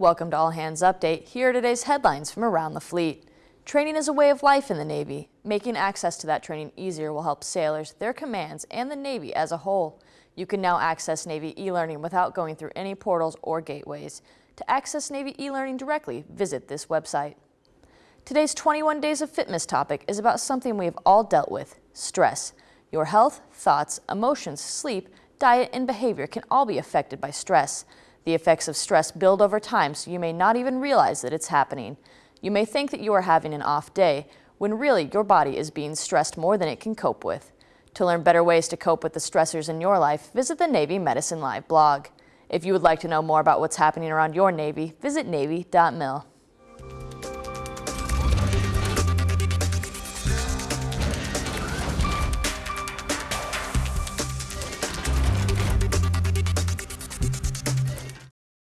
Welcome to All Hands Update. Here are today's headlines from around the fleet. Training is a way of life in the Navy. Making access to that training easier will help sailors, their commands, and the Navy as a whole. You can now access Navy e-learning without going through any portals or gateways. To access Navy e-learning directly, visit this website. Today's 21 Days of Fitness topic is about something we have all dealt with, stress. Your health, thoughts, emotions, sleep, diet, and behavior can all be affected by stress. The effects of stress build over time, so you may not even realize that it's happening. You may think that you are having an off day, when really your body is being stressed more than it can cope with. To learn better ways to cope with the stressors in your life, visit the Navy Medicine Live blog. If you would like to know more about what's happening around your Navy, visit Navy.mil.